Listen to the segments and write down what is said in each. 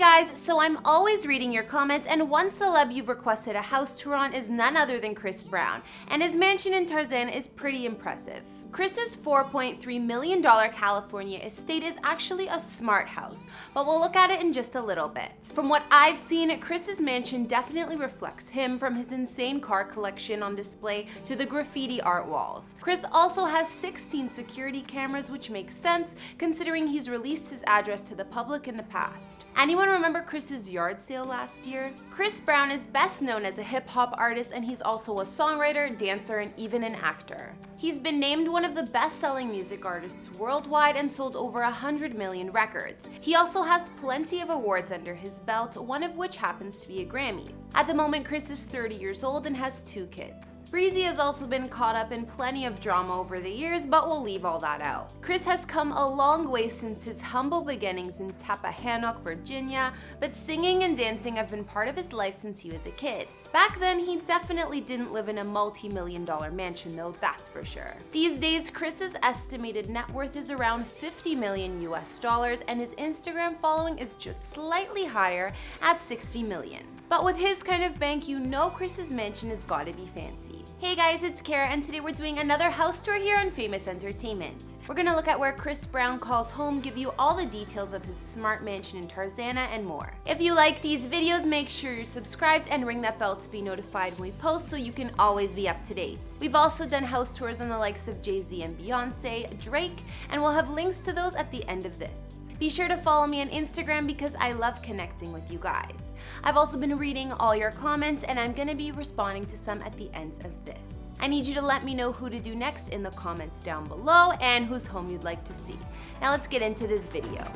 guys, so I'm always reading your comments and one celeb you've requested a house tour on is none other than Chris Brown, and his mansion in Tarzana is pretty impressive. Chris's $4.3 million California estate is actually a smart house, but we'll look at it in just a little bit. From what I've seen, Chris's mansion definitely reflects him from his insane car collection on display to the graffiti art walls. Chris also has 16 security cameras, which makes sense considering he's released his address to the public in the past. Anyone remember Chris's yard sale last year? Chris Brown is best known as a hip hop artist and he's also a songwriter, dancer, and even an actor. He's been named one of the best-selling music artists worldwide and sold over 100 million records. He also has plenty of awards under his belt, one of which happens to be a Grammy. At the moment, Chris is 30 years old and has two kids. Breezy has also been caught up in plenty of drama over the years, but we'll leave all that out. Chris has come a long way since his humble beginnings in Tappahannock, Virginia, but singing and dancing have been part of his life since he was a kid. Back then, he definitely didn't live in a multi-million dollar mansion though, that's for sure. These days, Chris's estimated net worth is around 50 million US dollars and his Instagram following is just slightly higher at 60 million. But with his kind of bank, you know Chris's mansion has gotta be fancy. Hey guys, it's Kara and today we're doing another house tour here on Famous Entertainment. We're gonna look at where Chris Brown calls home, give you all the details of his smart mansion in Tarzana and more. If you like these videos, make sure you're subscribed and ring that bell to be notified when we post so you can always be up to date. We've also done house tours on the likes of Jay-Z and Beyonce, Drake, and we'll have links to those at the end of this. Be sure to follow me on Instagram because I love connecting with you guys. I've also been reading all your comments and I'm gonna be responding to some at the end of this. I need you to let me know who to do next in the comments down below and whose home you'd like to see. Now let's get into this video.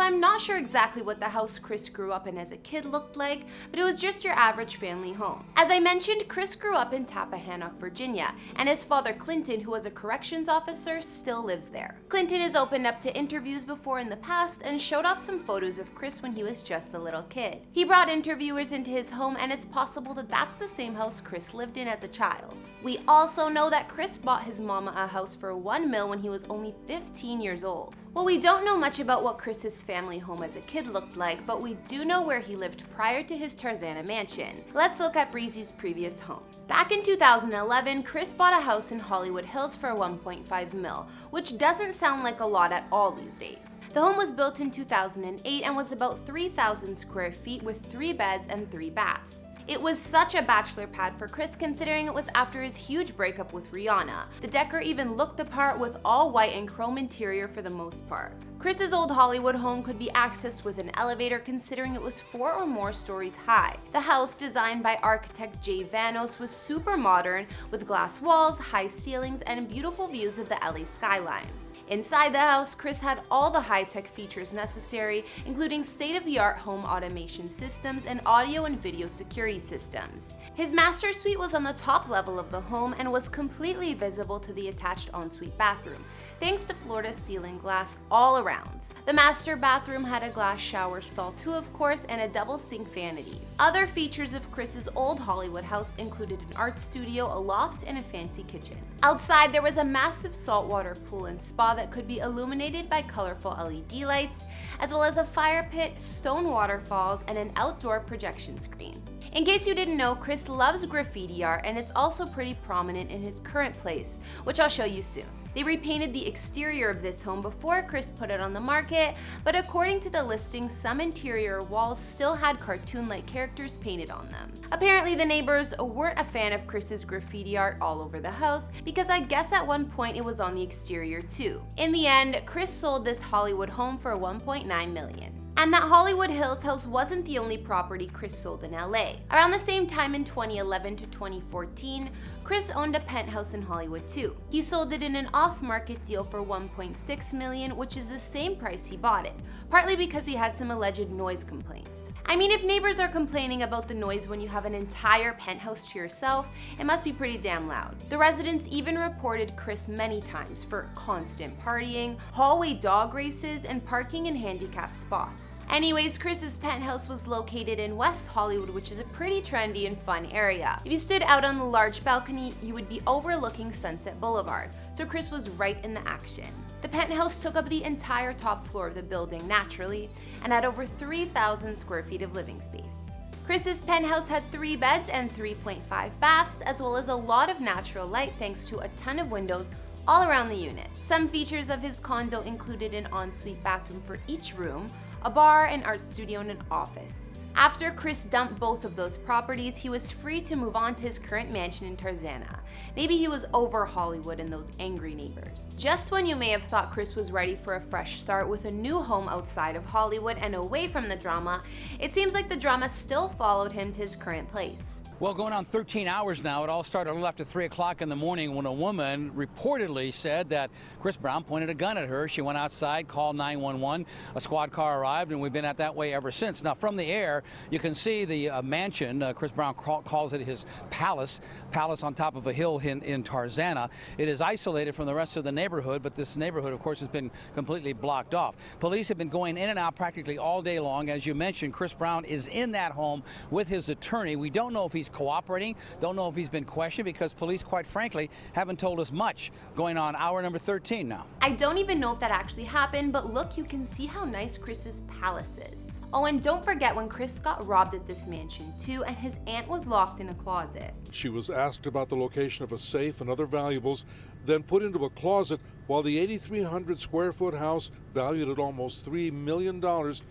I'm not sure exactly what the house Chris grew up in as a kid looked like, but it was just your average family home. As I mentioned, Chris grew up in Tappahannock, Virginia, and his father Clinton, who was a corrections officer, still lives there. Clinton has opened up to interviews before in the past and showed off some photos of Chris when he was just a little kid. He brought interviewers into his home and it's possible that that's the same house Chris lived in as a child. We also know that Chris bought his mama a house for one mil when he was only 15 years old. Well, we don't know much about what Chris's family home as a kid looked like, but we do know where he lived prior to his Tarzana mansion. Let's look at Breezy's previous home. Back in 2011, Chris bought a house in Hollywood Hills for 1.5 mil, which doesn't sound like a lot at all these days. The home was built in 2008 and was about 3,000 square feet with three beds and three baths. It was such a bachelor pad for Chris considering it was after his huge breakup with Rihanna. The decor even looked the part with all white and chrome interior for the most part. Chris's old Hollywood home could be accessed with an elevator considering it was four or more stories high. The house, designed by architect Jay Vanos, was super modern with glass walls, high ceilings, and beautiful views of the LA skyline. Inside the house, Chris had all the high-tech features necessary, including state-of-the-art home automation systems and audio and video security systems. His master suite was on the top level of the home and was completely visible to the attached ensuite bathroom, thanks to floor-to-ceiling glass all around. The master bathroom had a glass shower stall too, of course, and a double sink vanity. Other features of Chris's old Hollywood house included an art studio, a loft, and a fancy kitchen. Outside, there was a massive saltwater pool and spa that could be illuminated by colorful LED lights, as well as a fire pit, stone waterfalls, and an outdoor projection screen. In case you didn't know, Chris loves graffiti art and it's also pretty prominent in his current place, which I'll show you soon. They repainted the exterior of this home before Chris put it on the market, but according to the listing, some interior walls still had cartoon-like characters painted on them. Apparently the neighbors weren't a fan of Chris's graffiti art all over the house, because I guess at one point it was on the exterior too. In the end, Chris sold this Hollywood home for 1.9 million. And that Hollywood Hills house wasn't the only property Chris sold in LA. Around the same time in 2011 to 2014, Chris owned a penthouse in Hollywood too. He sold it in an off-market deal for 1.6 million, which is the same price he bought it, partly because he had some alleged noise complaints. I mean, if neighbors are complaining about the noise when you have an entire penthouse to yourself, it must be pretty damn loud. The residents even reported Chris many times for constant partying, hallway dog races, and parking in handicapped spots. Anyways, Chris's penthouse was located in West Hollywood, which is a pretty trendy and fun area. If you stood out on the large balcony, you would be overlooking Sunset Boulevard, so Chris was right in the action. The penthouse took up the entire top floor of the building naturally, and had over 3,000 square feet of living space. Chris's penthouse had three beds and 3.5 baths, as well as a lot of natural light thanks to a ton of windows all around the unit. Some features of his condo included an ensuite bathroom for each room, a bar, an art studio, and an office. After Chris dumped both of those properties, he was free to move on to his current mansion in Tarzana. Maybe he was over Hollywood and those angry neighbors. Just when you may have thought Chris was ready for a fresh start with a new home outside of Hollywood and away from the drama, it seems like the drama still followed him to his current place. Well, going on 13 hours now, it all started a little after 3 o'clock in the morning when a woman reportedly said that Chris Brown pointed a gun at her. She went outside, called 911. A squad car arrived, and we've been at that way ever since. Now, from the air, you can see the uh, mansion. Uh, Chris Brown call, calls it his palace, palace on top of a hill in, in Tarzana. It is isolated from the rest of the neighborhood, but this neighborhood, of course, has been completely blocked off. Police have been going in and out practically all day long. As you mentioned, Chris Brown is in that home with his attorney. We don't know if he's cooperating. Don't know if he's been questioned because police, quite frankly, haven't told us much. Going on hour number 13 now. I don't even know if that actually happened, but look, you can see how nice Chris's palace is. Oh, and don't forget when Chris got robbed at this mansion too, and his aunt was locked in a closet. She was asked about the location of a safe and other valuables, then put into a closet while the 8,300 square foot house, valued at almost $3 million,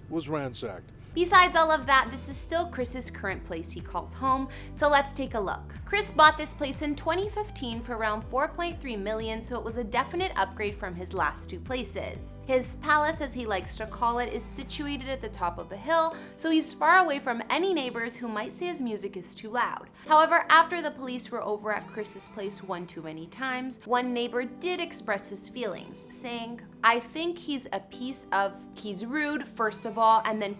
was ransacked. Besides all of that, this is still Chris's current place he calls home, so let's take a look. Chris bought this place in 2015 for around 4.3 million, so it was a definite upgrade from his last two places. His palace, as he likes to call it, is situated at the top of a hill, so he's far away from any neighbors who might say his music is too loud. However, after the police were over at Chris's place one too many times, one neighbor did express his feelings, saying, I think he's a piece of, he's rude, first of all, and then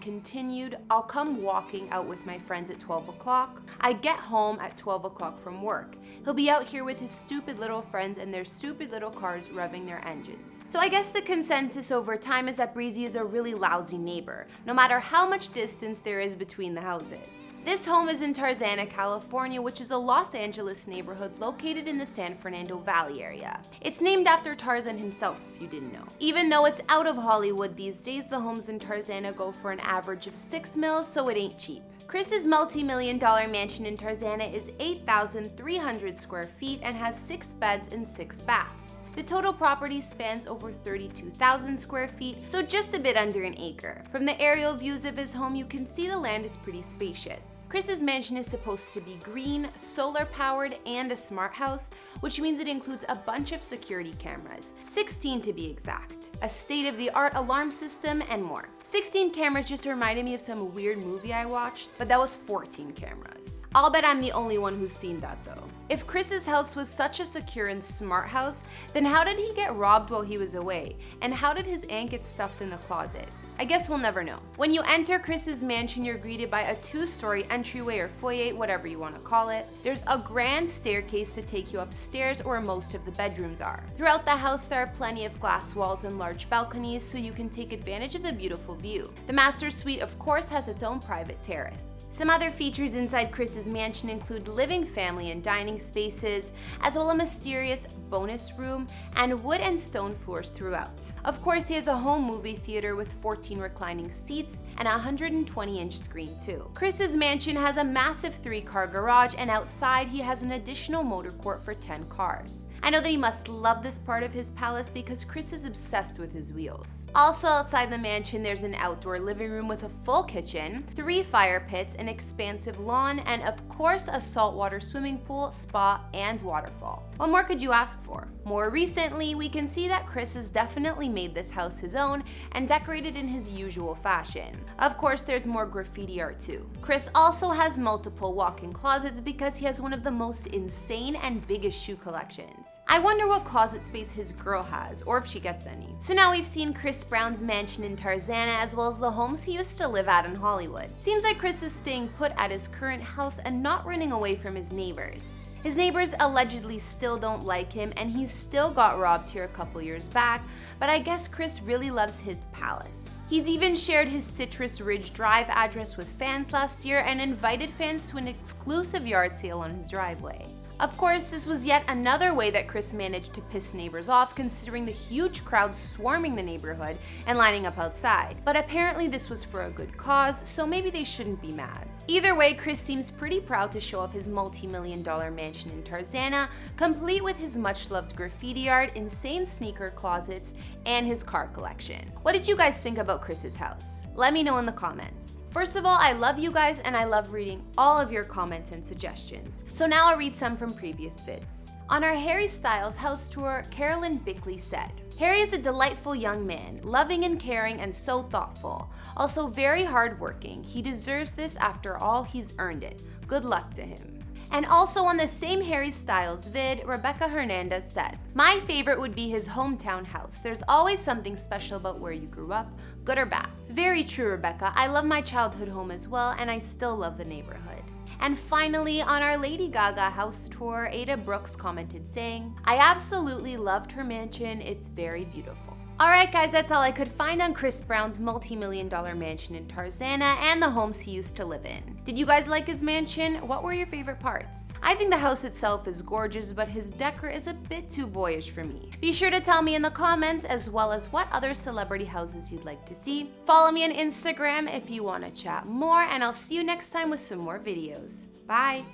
continued, I'll come walking out with my friends at 12 o'clock. I get home at 12 o'clock from work. He'll be out here with his stupid little friends and their stupid little cars revving their engines. So I guess the consensus over time is that Breezy is a really lousy neighbor, no matter how much distance there is between the houses. This home is in Tarzana, California, which is a Los Angeles neighborhood located in the San Fernando Valley area. It's named after Tarzan himself, if you didn't know. Even though it's out of Hollywood these days, the homes in Tarzana go for an average of 6 mils, so it ain't cheap. Chris's multi-million dollar mansion in Tarzana is 8,300 square feet and has 6 beds and 6 baths. The total property spans over 32,000 square feet, so just a bit under an acre. From the aerial views of his home, you can see the land is pretty spacious. Chris's mansion is supposed to be green, solar powered, and a smart house, which means it includes a bunch of security cameras, 16 to be exact, a state-of-the-art alarm system, and more. 16 cameras just reminded me of some weird movie I watched, but that was 14 cameras. I'll bet I'm the only one who's seen that though. If Chris's house was such a secure and smart house, then how did he get robbed while he was away? And how did his aunt get stuffed in the closet? I guess we'll never know. When you enter Chris's mansion, you're greeted by a two-story entryway or foyer, whatever you want to call it. There's a grand staircase to take you upstairs where most of the bedrooms are. Throughout the house, there are plenty of glass walls and large balconies so you can take advantage of the beautiful view. The master suite, of course, has its own private terrace. Some other features inside Chris's mansion include living family and dining spaces, as well as a mysterious bonus room and wood and stone floors throughout. Of course, he has a home movie theater with 14 reclining seats and a 120 inch screen too. Chris's mansion has a massive three car garage and outside he has an additional motor court for 10 cars. I know that he must love this part of his palace because Chris is obsessed with his wheels. Also outside the mansion, there's an outdoor living room with a full kitchen, three fire pits, an expansive lawn, and of course a saltwater swimming pool, spa, and waterfall. What more could you ask for? More recently, we can see that Chris has definitely made this house his own and decorated in his usual fashion. Of course, there's more graffiti art too. Chris also has multiple walk-in closets because he has one of the most insane and biggest shoe collections. I wonder what closet space his girl has, or if she gets any. So now we've seen Chris Brown's mansion in Tarzana as well as the homes he used to live at in Hollywood. Seems like Chris is staying put at his current house and not running away from his neighbors. His neighbors allegedly still don't like him and he still got robbed here a couple years back, but I guess Chris really loves his palace. He's even shared his Citrus Ridge Drive address with fans last year and invited fans to an exclusive yard sale on his driveway. Of course, this was yet another way that Chris managed to piss neighbors off considering the huge crowd swarming the neighborhood and lining up outside. But apparently this was for a good cause, so maybe they shouldn't be mad. Either way, Chris seems pretty proud to show off his multi-million dollar mansion in Tarzana, complete with his much-loved graffiti art, insane sneaker closets, and his car collection. What did you guys think about Chris's house? Let me know in the comments. First of all, I love you guys and I love reading all of your comments and suggestions. So now I'll read some from previous vids. On our Harry Styles house tour, Carolyn Bickley said, Harry is a delightful young man, loving and caring and so thoughtful. Also very hardworking. He deserves this after all he's earned it. Good luck to him. And also on the same Harry Styles vid, Rebecca Hernandez said, My favorite would be his hometown house. There's always something special about where you grew up, good or bad. Very true, Rebecca. I love my childhood home as well, and I still love the neighborhood. And finally, on our Lady Gaga house tour, Ada Brooks commented saying, I absolutely loved her mansion, it's very beautiful. Alright guys, that's all I could find on Chris Brown's multi-million dollar mansion in Tarzana and the homes he used to live in. Did you guys like his mansion? What were your favorite parts? I think the house itself is gorgeous, but his decor is a bit too boyish for me. Be sure to tell me in the comments as well as what other celebrity houses you'd like to see. Follow me on Instagram if you want to chat more, and I'll see you next time with some more videos. Bye!